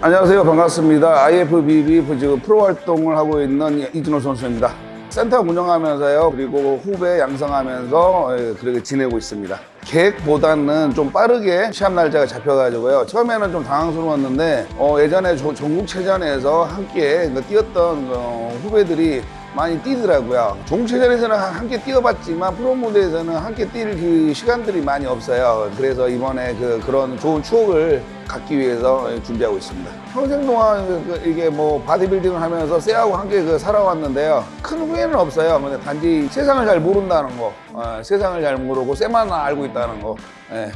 안녕하세요. 반갑습니다. IFBB 지금 프로 활동을 하고 있는 이준호 선수입니다. 센터 운영하면서요. 그리고 후배 양성하면서 예, 그렇게 지내고 있습니다. 계획보다는 좀 빠르게 시합 날짜가 잡혀가지고요. 처음에는 좀 당황스러웠는데 어, 예전에 조- 전국체전에서 함께 그 뛰었던 어, 후배들이 많이 뛰더라고요. 종체전에서는 한- 함께 뛰어봤지만 프로 무대에서는 함께 뛸 그 시간들이 많이 없어요. 그래서 이번에 그 그런 좋은 추억을 갖기 위해서 준비하고 있습니다. 평생 동안 그- 그 이게 뭐 바디빌딩을 하면서 쇠하고 함께 그 살아왔는데요. 큰 후회는 없어요. 근데 단지 세상을 잘 모른다는 거, 어, 세상을 잘 모르고 쇠만 알고 있다는 거. 예.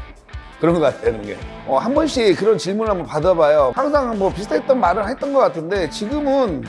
그런 것 같아요, 그게. 어, 한 번씩 그런 질문을 한번 받아봐요. 항상 뭐 비슷했던 말을 했던 것 같은데 지금은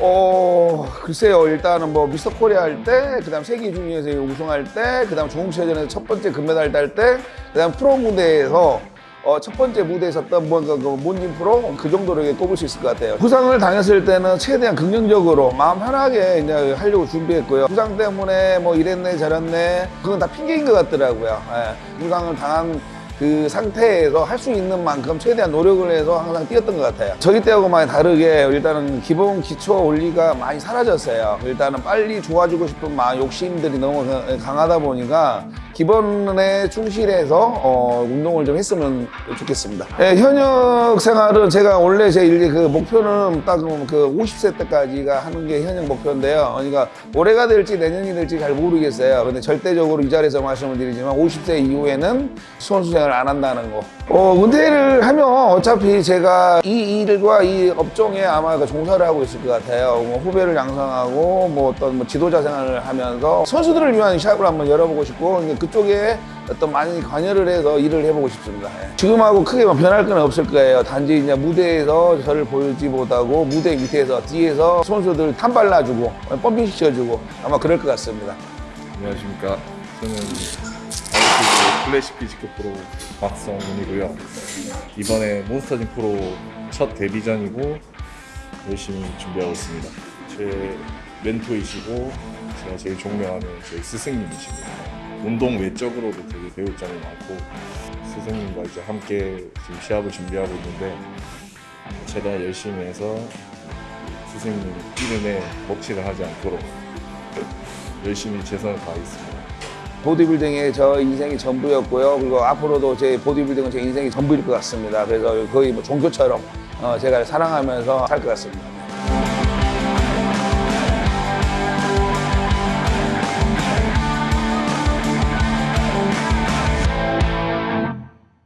어 글쎄요 일단은 뭐 미스터 코리아 할 때 그다음 세계 중에서 우승할 때 그다음 종체전에서 첫 번째 금메달 딸 때 그다음 프로 무대에서 어, 첫 번째 무대에 섰던 뭔가 그 몬진 프로 그 정도로 꼽을 수 있을 것 같아요. 부상을 당했을 때는 최대한 긍정적으로 마음 편하게 이제 하려고 준비했고요. 부상 때문에 뭐 이랬네 저랬네 그건 다 핑계인 것 같더라고요. 예. 부상을 당한 그 상태에서 할 수 있는 만큼 최대한 노력을 해서 항상 뛰었던 것 같아요. 저기 때하고 많이 다르게 일단은 기본 기초 원리가 많이 사라졌어요. 일단은 빨리 좋아지고 싶은 마 욕심들이 너무 강하다 보니까 기본에 충실해서 어, 운동을 좀 했으면 좋겠습니다. 예, 현역 생활은 제가 원래 제 일기 그 목표는 딱 그 50세 때까지가 하는 게 현역 목표인데요. 그러니까 올해가 될지 내년이 될지 잘 모르겠어요. 근데 절대적으로 이 자리에서 말씀을 드리지만 50세 이후에는 선수 생활을 안 한다는 거. 어, 은퇴를 하면 어차피 제가 이 일과 이 업종에 아마 그 종사를 하고 있을 것 같아요. 뭐 후배를 양성하고 뭐 어떤 뭐 지도자 생활을 하면서 선수들을 위한 샵을 한번 열어보고 싶고 근데 그쪽에 어떤 많이 관여를 해서 일을 해보고 싶습니다. 예. 지금하고 크게 뭐 변할 건 없을 거예요. 단지 이제 무대에서 저를 보지 못하고 무대 밑에서 뒤에서 선수들 탐 발라주고 펌핑 시켜주고 아마 그럴 것 같습니다. 안녕하십니까. 저는 classic physique 프로 박성훈이고요. 이번에 몬스터짐 프로 첫 데뷔전이고 열심히 준비하고 있습니다. 제 멘토이시고 제가 제일 존경하는 제 스승님이십니다. 운동 외적으로도 되게 배울 점이 많고 스승님과 이제 함께 지금 시합을 준비하고 있는데 최대한 열심히 해서 스승님 이름에 먹칠을 하지 않도록 열심히 최선을 다하겠습니다. 보디빌딩이 저 인생이 전부였고요. 그리고 앞으로도 제 보디빌딩은 제 인생이 전부일 것 같습니다. 그래서 거의 뭐 종교처럼 어, 제가 사랑하면서 살 것 같습니다.